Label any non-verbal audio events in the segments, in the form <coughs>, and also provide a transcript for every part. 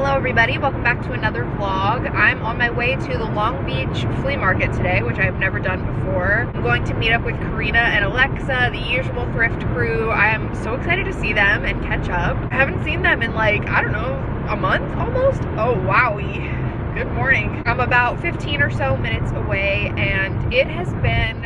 Hello everybody, welcome back to another vlog. I'm on my way to the Long Beach Flea Market today, which I've never done before. I'm going to meet up with Karina and Alexa, the usual thrift crew. I am so excited to see them and catch up. I haven't seen them in like, I don't know, a month almost? Oh wowie. Good morning. I'm about 15 or so minutes away and it has been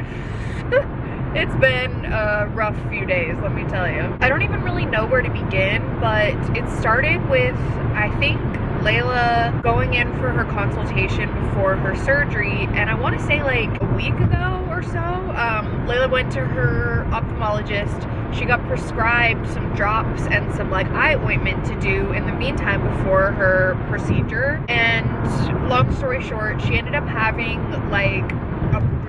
<laughs> It's been a rough few days, let me tell you. I don't even really know where to begin, but it started with, I think, Layla going in for her consultation before her surgery, and I want to say like a week ago or so, um, Layla went to her ophthalmologist. She got prescribed some drops and some like eye ointment to do in the meantime before her procedure. And long story short, she ended up having like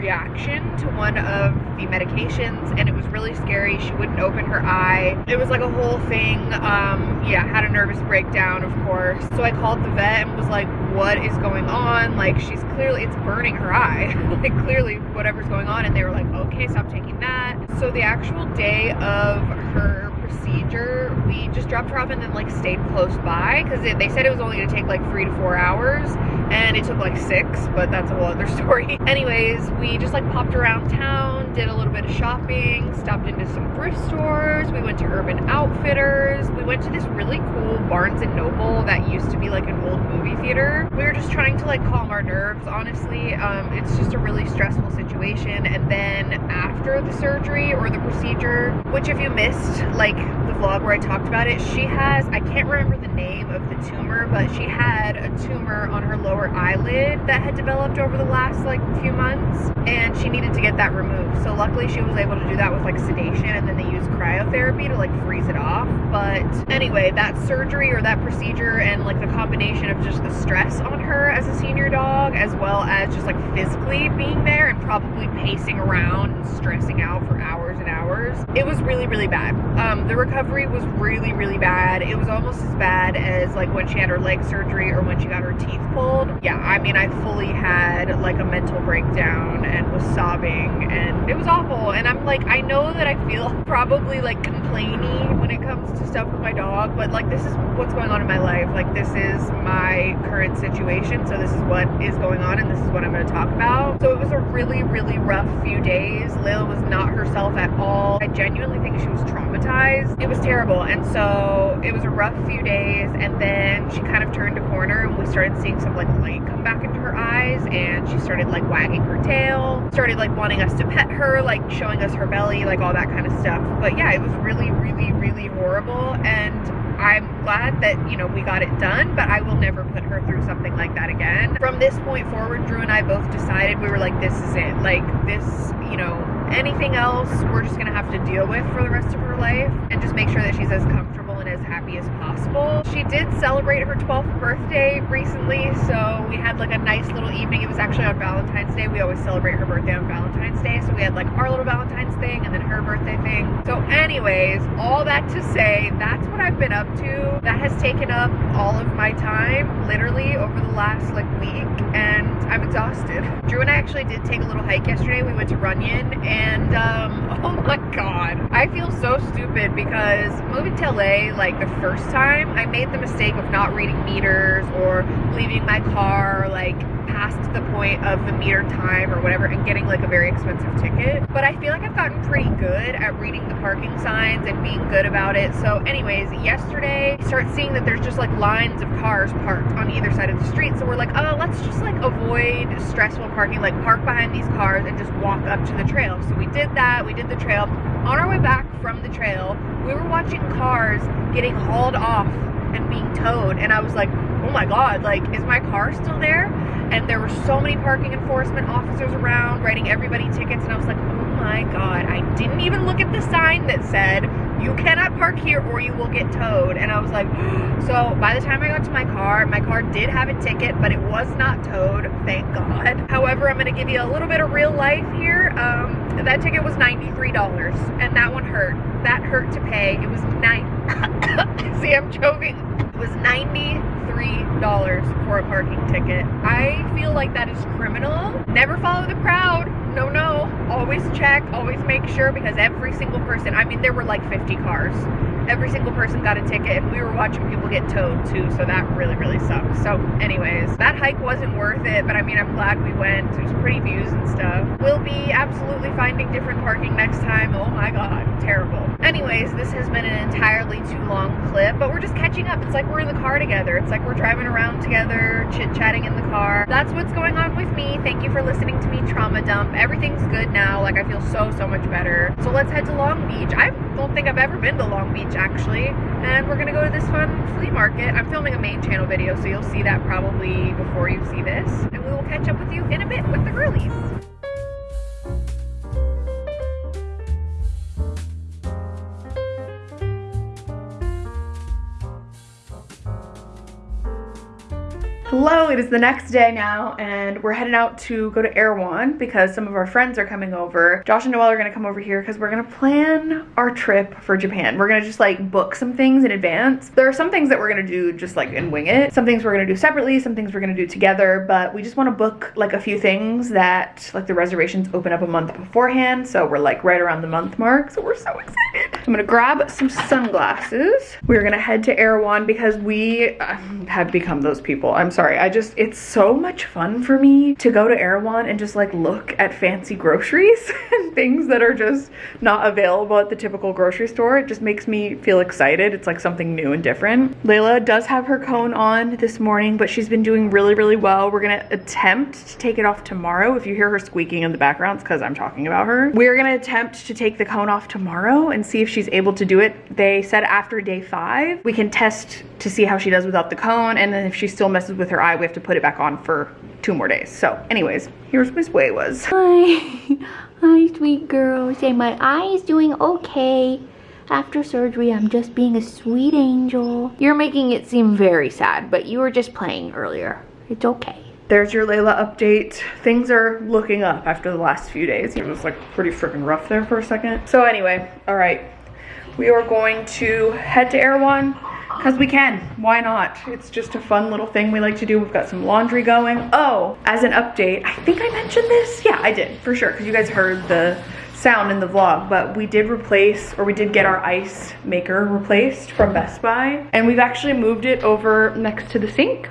reaction to one of the medications and it was really scary. She wouldn't open her eye. It was like a whole thing. Um, yeah, had a nervous breakdown, of course. So I called the vet and was like, what is going on? Like, she's clearly, it's burning her eye. <laughs> like, clearly, whatever's going on. And they were like, okay, stop taking that. So the actual day of her procedure, we just dropped her off and then like stayed close by because they said it was only gonna take like three to four hours and it took like six, but that's a whole other <laughs> story. Anyways, we just like popped around town, did a little bit of shopping, stopped into some thrift stores, we went to Urban Outfitters, we went to this really cool Barnes & Noble that used to be like an old movie theater. We were just trying to like calm our nerves, honestly. Um, it's just a really stressful situation. And then after the surgery or the procedure, which if you missed like vlog where I talked about it, she has, I can't remember the name of the tumor, but she had a tumor on her lower eyelid that had developed over the last like few months and she needed to get that removed. So luckily she was able to do that with like sedation and then they used cryotherapy to like freeze it off. But anyway, that surgery or that procedure and like the combination of just the stress on her as a senior dog as well as just like physically being there and probably pacing around and stressing out for hours and hours. It was really, really bad. Um, the recovery was really, really bad. It was almost as bad as like when she had her leg surgery or when she got her teeth pulled. Yeah, I mean, I fully had like a mental breakdown and was sobbing and it was awful. And I'm like, I know that I feel <laughs> probably like complaining when it comes to stuff with my dog, but like this is what's going on in my life. Like this is my current situation. So this is what is going on and this is what I'm going to talk about. So it was a really, really rough few days. Layla was not herself at all. I genuinely think she was traumatized. It was terrible. And so it was a rough few days. And then she kind of turned a corner and we started seeing some like light come back into her eyes and she started like wagging her tail, started like wanting us to pet her, like showing us her belly, like all that kind of stuff. But yeah, it was really, really, really horrible. And I'm glad that, you know, we got it done, but I will never put her through something like that again. From this point forward, Drew and I both decided we were like, this is it. Like, this, you know, anything else, we're just gonna have to deal with for the rest of her life and just make sure that she's as comfortable and as happy as possible. She did celebrate her 12th birthday recently, so we had like a nice little evening. It was actually on Valentine's Day. We always celebrate her birthday on Valentine's Day, so we had like our little Valentine's her birthday thing. So anyways, all that to say, that's what I've been up to. That has taken up all of my time, literally over the last like week, and I'm exhausted. <laughs> Drew and I actually did take a little hike yesterday. We went to Runyon and um, <laughs> oh my god. I feel so stupid because moving to LA like the first time, I made the mistake of not reading meters or leaving my car like past the point of the meter time or whatever and getting like a very expensive ticket. But I feel like I've gotten pretty good at reading the parking signs and being good about it. So anyways, yesterday, start seeing that there's just like lines of cars parked on either side of the street. So we're like, oh, let's just like avoid stressful parking, like park behind these cars and just walk up to the trail. So we did that, we did the trail. On our way back from the trail, we were watching cars getting hauled off and being towed. And I was like, my God, like, is my car still there? And there were so many parking enforcement officers around writing everybody tickets. And I was like, oh my God, I didn't even look at the sign that said, you cannot park here or you will get towed. And I was like, <gasps> so by the time I got to my car, my car did have a ticket, but it was not towed, thank God. <laughs> However, I'm gonna give you a little bit of real life here. Um, that ticket was $93 and that one hurt. That hurt to pay. It was nine, <coughs> see I'm choking. It was 90 $3 for a parking ticket. I feel like that is criminal. Never follow the crowd. No, no. Always check, always make sure because every single person, I mean, there were like 50 cars every single person got a ticket and we were watching people get towed too, so that really, really sucks. So anyways, that hike wasn't worth it, but I mean, I'm glad we went. It was pretty views and stuff. We'll be absolutely finding different parking next time. Oh my God, terrible. Anyways, this has been an entirely too long clip, but we're just catching up. It's like we're in the car together. It's like we're driving around together, chit-chatting in the car. That's what's going on with me. Thank you for listening to me trauma dump. Everything's good now. Like, I feel so, so much better. So let's head to Long Beach. I don't think I've ever been to Long Beach, actually. And we're gonna go to this fun flea market. I'm filming a main channel video, so you'll see that probably before you see this. And we will catch up with you in a bit with the girlies. Hello, it is the next day now, and we're heading out to go to Erewhon because some of our friends are coming over. Josh and Noelle are gonna come over here because we're gonna plan our trip for Japan. We're gonna just like book some things in advance. There are some things that we're gonna do just like and wing it. Some things we're gonna do separately, some things we're gonna do together, but we just wanna book like a few things that like the reservations open up a month beforehand. So we're like right around the month mark, so we're so excited. I'm gonna grab some sunglasses. We're gonna head to Erewhon because we uh, have become those people. I'm sorry. I just, it's so much fun for me to go to Erewhon and just like look at fancy groceries <laughs> and things that are just not available at the typical grocery store. It just makes me feel excited. It's like something new and different. Layla does have her cone on this morning, but she's been doing really, really well. We're gonna attempt to take it off tomorrow. If you hear her squeaking in the background, it's because I'm talking about her. We're gonna attempt to take the cone off tomorrow and see if she's able to do it. They said after day five, we can test to see how she does without the cone. And then if she still messes with her eye, we have to put it back on for two more days. So anyways, here's Miss Way was. <laughs> Hi, hi sweet girl. Say my eye is doing okay. After surgery, I'm just being a sweet angel. You're making it seem very sad, but you were just playing earlier. It's okay. There's your Layla update. Things are looking up after the last few days. It was like pretty freaking rough there for a second. So anyway, all right. We are going to head to Erewhon because we can. Why not? It's just a fun little thing we like to do. We've got some laundry going. Oh, as an update, I think I mentioned this. Yeah, I did for sure because you guys heard the sound in the vlog, but we did replace, or we did get our ice maker replaced from Best Buy. And we've actually moved it over next to the sink.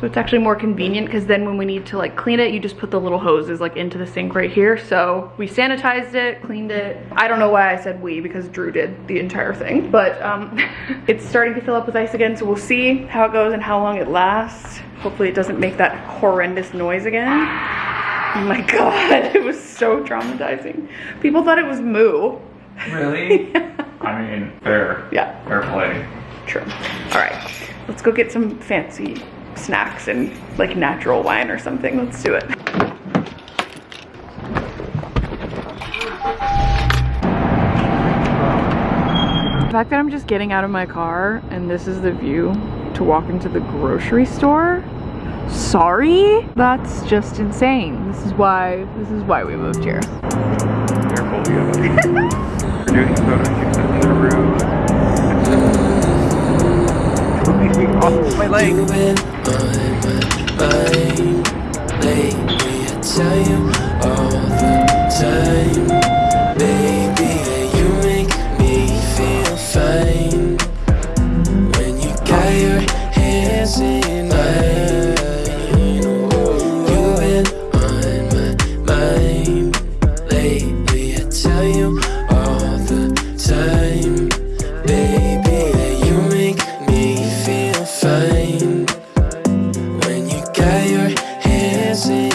So it's actually more convenient because then when we need to like clean it, you just put the little hoses like into the sink right here. So we sanitized it, cleaned it. I don't know why I said we because Drew did the entire thing, but um, <laughs> it's starting to fill up with ice again. So we'll see how it goes and how long it lasts. Hopefully it doesn't make that horrendous noise again. Oh my <laughs> God, it was so traumatizing. People thought it was moo. Really? <laughs> yeah. I mean, fair. Yeah. Fair play. True. All right, let's go get some fancy snacks and like natural wine or something. Let's do it. The fact that I'm just getting out of my car and this is the view to walk into the grocery store. Sorry? That's just insane. This is why this is why we moved here. <laughs> My leg. You've been on my mind lately. I tell you all the time, hands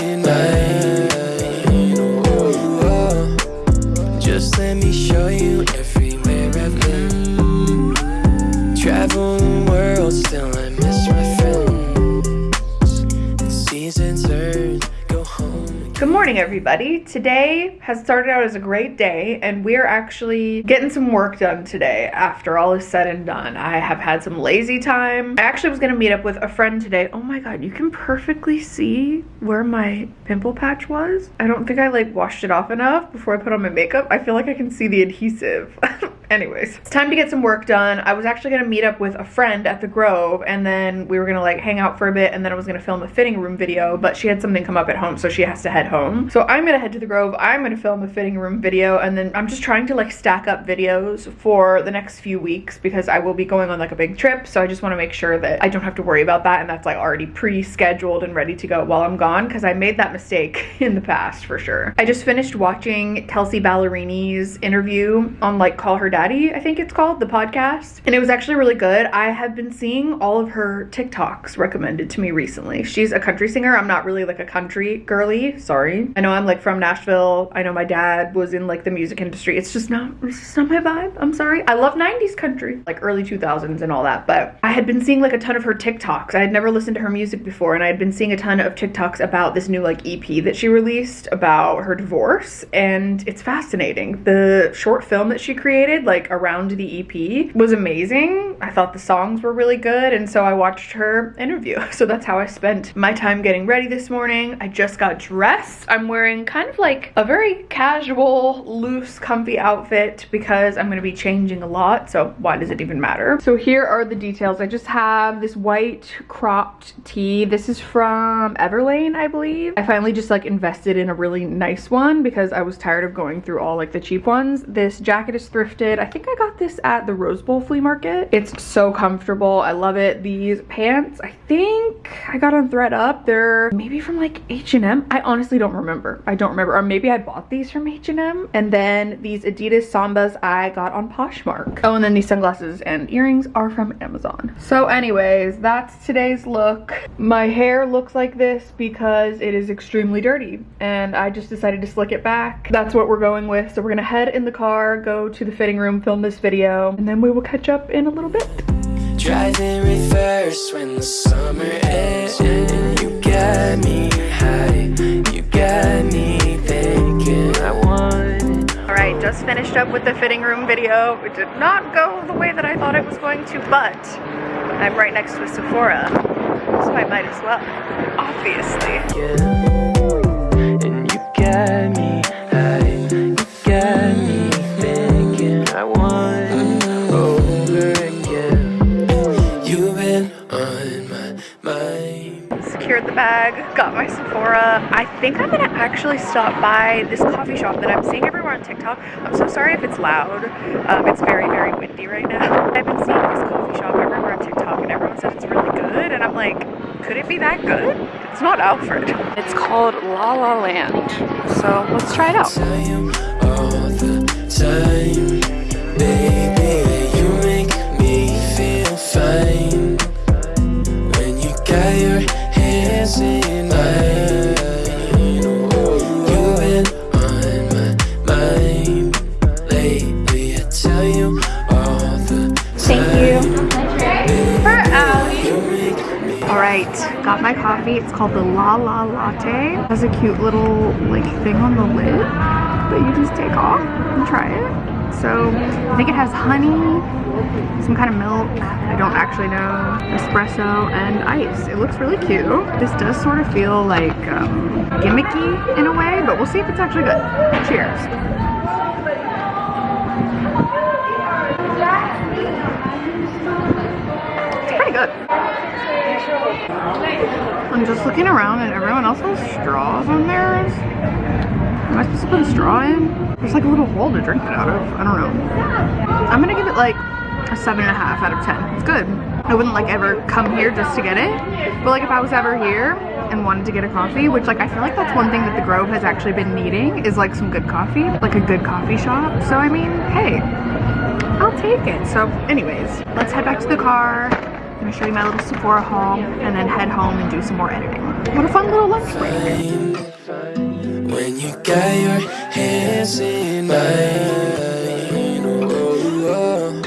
everybody. Today has started out as a great day, and we're actually getting some work done today after all is said and done. I have had some lazy time. I actually was gonna meet up with a friend today. Oh my god, you can perfectly see where my pimple patch was. I don't think I like washed it off enough before I put on my makeup. I feel like I can see the adhesive. <laughs> anyways, it's time to get some work done. I was actually gonna meet up with a friend at the Grove and then we were gonna like hang out for a bit and then I was gonna film a fitting room video, but she had something come up at home so she has to head home. So I'm gonna head to the Grove, I'm gonna film a fitting room video and then I'm just trying to like stack up videos for the next few weeks because I will be going on like a big trip. So I just wanna make sure that I don't have to worry about that and that's like already pre-scheduled and ready to go while I'm gone because I made that mistake <laughs> in the past for sure. I just finished watching Kelsea Ballerini's interview on like Call Her Daddy, I think it's called, the podcast. And it was actually really good. I have been seeing all of her TikToks recommended to me recently. She's a country singer. I'm not really like a country girly, sorry. I know I'm like from Nashville. I know my dad was in like the music industry. It's just not, it's just not my vibe. I'm sorry. I love 90s country, like early 2000s and all that. But I had been seeing like a ton of her TikToks. I had never listened to her music before and I had been seeing a ton of TikToks about this new like EP that she released about her divorce and it's fascinating. The short film that she created like around the EP was amazing. I thought the songs were really good and so I watched her interview. <laughs> So that's how I spent my time getting ready this morning. I just got dressed. I'm wearing kind of like a very casual, loose, comfy outfit because I'm to be changing a lot. So why does it even matter? So here are the details. I just have this white cropped tee. This is from Everlane, I believe. I finally just like invested in a really nice one because I was tired of going through all like the cheap ones. This jacket is thrifted. I think I got this at the Rose Bowl flea market. It's so comfortable. I love it. These pants, I think I got on ThredUp. They're maybe from like H&M. I honestly don't remember. I don't remember. Or maybe I bought these from H&M. And then these Adidas Sambas I got on Poshmark. Oh, and then these sunglasses and earrings are from Amazon. So anyways, that's today's look. My hair looks like this because it is extremely dirty and I just decided to slick it back. That's what we're going with. So we're gonna head in the car, go to the fitting room, film this video, and then we will catch up in a little bit. Drive in reverse when the summer ends and you got me high. You got me thinking I want. All right, just finished up with the fitting room video. It did not go the way that I thought it was going to, but I'm right next to a Sephora, so I might as well, obviously. Yeah. My Sephora. I think I'm gonna actually stop by this coffee shop that I'm seeing everywhere on TikTok. I'm so sorry if it's loud. Um, it's very, very windy right now. <laughs> I've been seeing this coffee shop everywhere on TikTok and everyone said it's really good and I'm like, could it be that good? It's not Alfred. It's called La La Land. So let's try it out. All right, got my coffee. It's called the La La Latte. It has a cute little like thing on the lid that you just take off and try it. So I think it has honey, some kind of milk. I don't actually know. Espresso and ice. It looks really cute. This does sort of feel like um, gimmicky in a way, but we'll see if it's actually good. Cheers. It's pretty good. I'm just looking around and everyone else has straws on theirs. Am I supposed to put a straw in? There's like a little hole to drink it out of. I don't know. I'm gonna give it like a seven and a half out of 10. It's good. I wouldn't like ever come here just to get it. But like if I was ever here and wanted to get a coffee, which like I feel like that's one thing that the Grove has actually been needing is like some good coffee, like a good coffee shop. So I mean, hey, I'll take it. So anyways, let's head back to the car. I'm gonna show you my little Sephora haul and then head home and do some more editing. What a fun little lunch break. When you got your hands in mine. Oh, oh,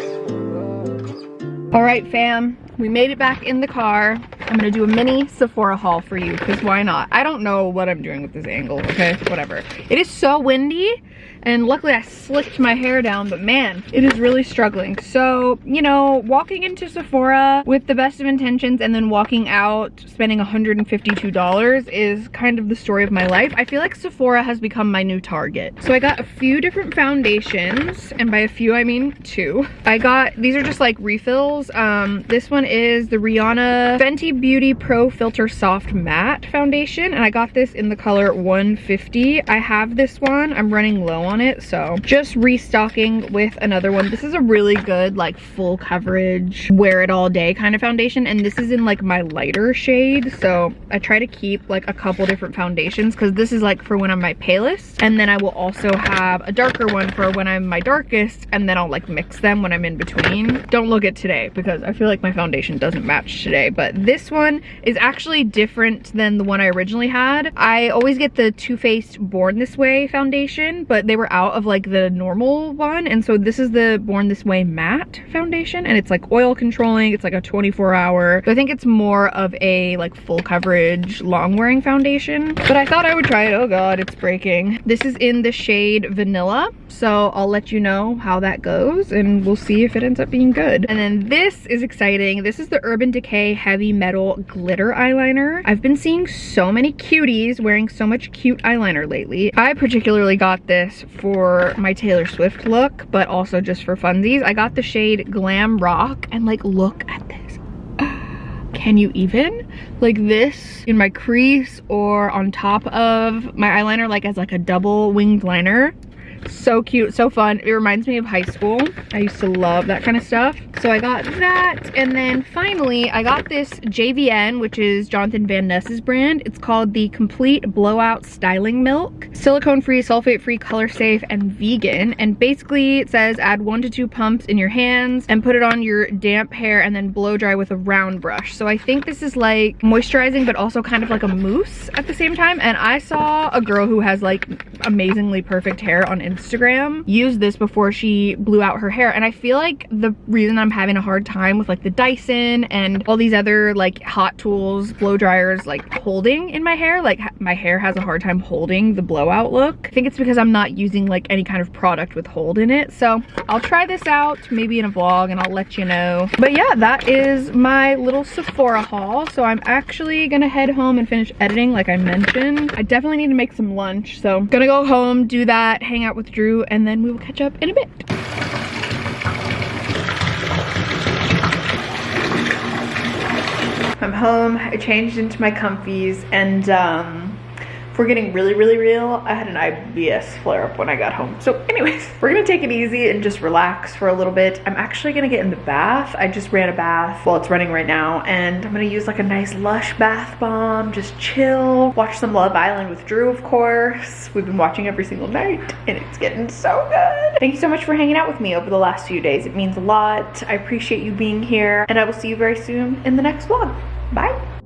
oh. All right, fam, we made it back in the car. I'm gonna do a mini Sephora haul for you because why not? I don't know what I'm doing with this angle, okay? Whatever. It is so windy and luckily I slicked my hair down, but man, it is really struggling. So, you know, walking into Sephora with the best of intentions and then walking out spending $152 is kind of the story of my life. I feel like Sephora has become my new target. So I got a few different foundations, and by a few I mean two. I got, these are just like refills. Um, this one is the Rihanna Fenty Beauty Pro Filter Soft Matte Foundation, and I got this in the color 150. I have this one, I'm running low on it, so just restocking with another one. This is a really good like full coverage, wear it all day kind of foundation, and this is in like my lighter shade, so I try to keep like a couple different foundations because this is like for when I'm my palest, and then I will also have a darker one for when I'm my darkest, and then I'll like mix them when I'm in between. Don't look at today because I feel like my foundation doesn't match today, but this one is actually different than the one I originally had. I always get the Too Faced Born This Way foundation, but they were out of like the normal one, and so this is the Born This Way matte foundation, and it's like oil controlling, it's like a 24 hour. So I think it's more of a like full coverage long wearing foundation, but I thought I would try it. Oh God, it's breaking. This is in the shade Vanilla, so I'll let you know how that goes and we'll see if it ends up being good. And then this is exciting. This is the Urban Decay Heavy Metal Glitter Eyeliner. I've been seeing so many cuties wearing so much cute eyeliner lately. I particularly got this for my Taylor Swift look, but also just for funsies. I got the shade Glam Rock and like look at this. <gasps> Can you even? Like this in my crease or on top of my eyeliner like as like a double winged liner so cute so fun. It reminds me of high school. I used to love that kind of stuff. So i got that and then finally i got this jvn which is jonathan van ness's brand. It's called the complete blowout styling milk. Silicone free sulfate free color safe and vegan. And basically it says add one to two pumps in your hands and put it on your damp hair and then blow dry with a round brush. So i think this is like moisturizing but also kind of like a mousse at the same time. And i saw a girl who has like amazingly perfect hair on Instagram used this before she blew out her hair. And I feel like the reason I'm having a hard time with like the Dyson and all these other like hot tools blow dryers like holding in my hair like my hair has a hard time holding the blowout look. I think it's because I'm not using like any kind of product with hold in it. So I'll try this out maybe in a vlog and I'll let you know. But yeah that is my little Sephora haul. So I'm actually gonna head home and finish editing like I mentioned. I definitely need to make some lunch. So gonna go home do that hang out with Drew and then we will catch up in a bit. I'm home, I changed into my comfies and um, we're getting really, really real, I had an IBS flare up when I got home. So anyways, <laughs> we're gonna take it easy and just relax for a little bit. I'm actually gonna get in the bath. I just ran a bath, well it's running right now, and I'm gonna use like a nice Lush bath bomb, just chill, watch some Love Island with Drew, of course. We've been watching every single night and it's getting so good. Thank you so much for hanging out with me over the last few days. It means a lot. I appreciate you being here and I will see you very soon in the next vlog. Bye.